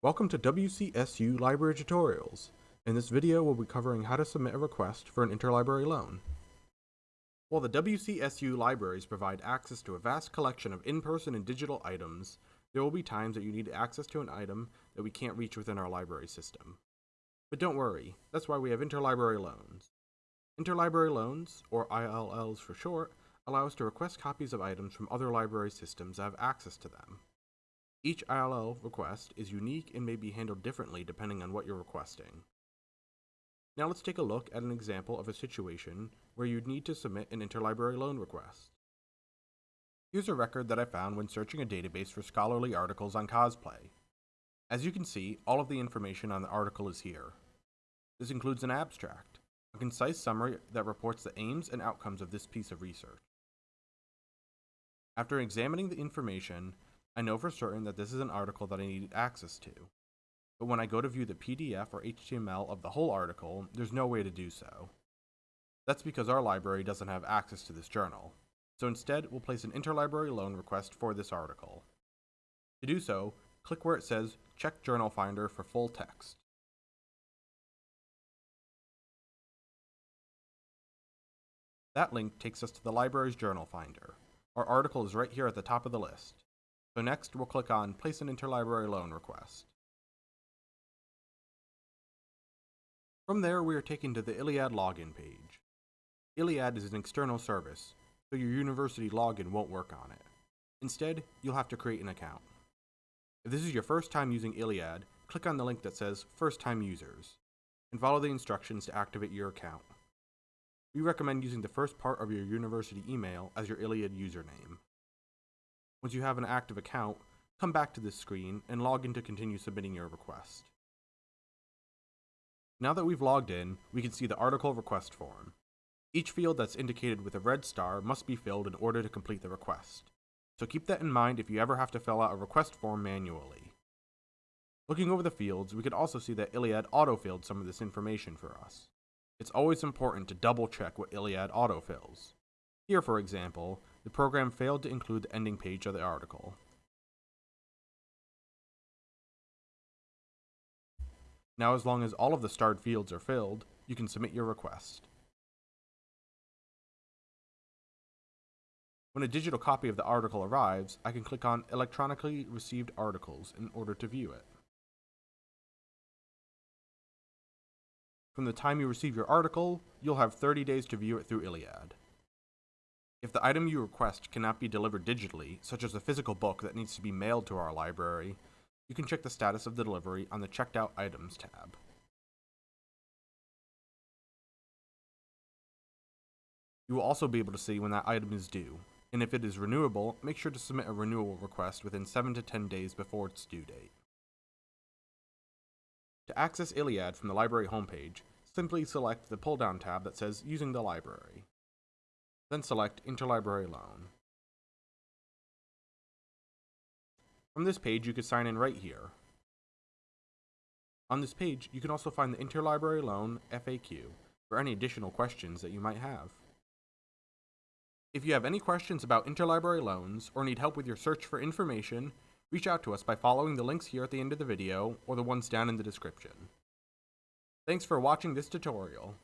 Welcome to WCSU Library Tutorials. In this video, we'll be covering how to submit a request for an interlibrary loan. While the WCSU libraries provide access to a vast collection of in-person and digital items, there will be times that you need access to an item that we can't reach within our library system. But don't worry, that's why we have interlibrary loans. Interlibrary loans, or ILLs for short, allow us to request copies of items from other library systems that have access to them. Each ILL request is unique and may be handled differently depending on what you're requesting. Now let's take a look at an example of a situation where you'd need to submit an interlibrary loan request. Here's a record that I found when searching a database for scholarly articles on cosplay. As you can see, all of the information on the article is here. This includes an abstract, a concise summary that reports the aims and outcomes of this piece of research. After examining the information, I know for certain that this is an article that I need access to. But when I go to view the PDF or HTML of the whole article, there's no way to do so. That's because our library doesn't have access to this journal. So instead, we'll place an interlibrary loan request for this article. To do so, click where it says Check Journal Finder for full text. That link takes us to the library's journal finder. Our article is right here at the top of the list. So next, we'll click on Place an Interlibrary Loan Request. From there, we are taken to the ILLiad login page. ILLiad is an external service, so your university login won't work on it. Instead, you'll have to create an account. If this is your first time using ILLiad, click on the link that says First Time Users, and follow the instructions to activate your account. We recommend using the first part of your university email as your ILLiad username. Once you have an active account, come back to this screen and log in to continue submitting your request. Now that we've logged in, we can see the article request form. Each field that's indicated with a red star must be filled in order to complete the request. So keep that in mind if you ever have to fill out a request form manually. Looking over the fields, we can also see that ILLiad autofilled some of this information for us. It's always important to double check what ILLiad autofills. Here, for example, the program failed to include the ending page of the article. Now as long as all of the starred fields are filled, you can submit your request. When a digital copy of the article arrives, I can click on Electronically Received Articles in order to view it. From the time you receive your article, you'll have 30 days to view it through ILLiad. If the item you request cannot be delivered digitally, such as a physical book that needs to be mailed to our library, you can check the status of the delivery on the Checked Out Items tab. You will also be able to see when that item is due, and if it is renewable, make sure to submit a renewal request within 7 to 10 days before its due date. To access ILLiad from the library homepage, simply select the pull-down tab that says Using the Library. Then select Interlibrary Loan. From this page, you can sign in right here. On this page, you can also find the Interlibrary Loan FAQ for any additional questions that you might have. If you have any questions about interlibrary loans or need help with your search for information, reach out to us by following the links here at the end of the video or the ones down in the description. Thanks for watching this tutorial.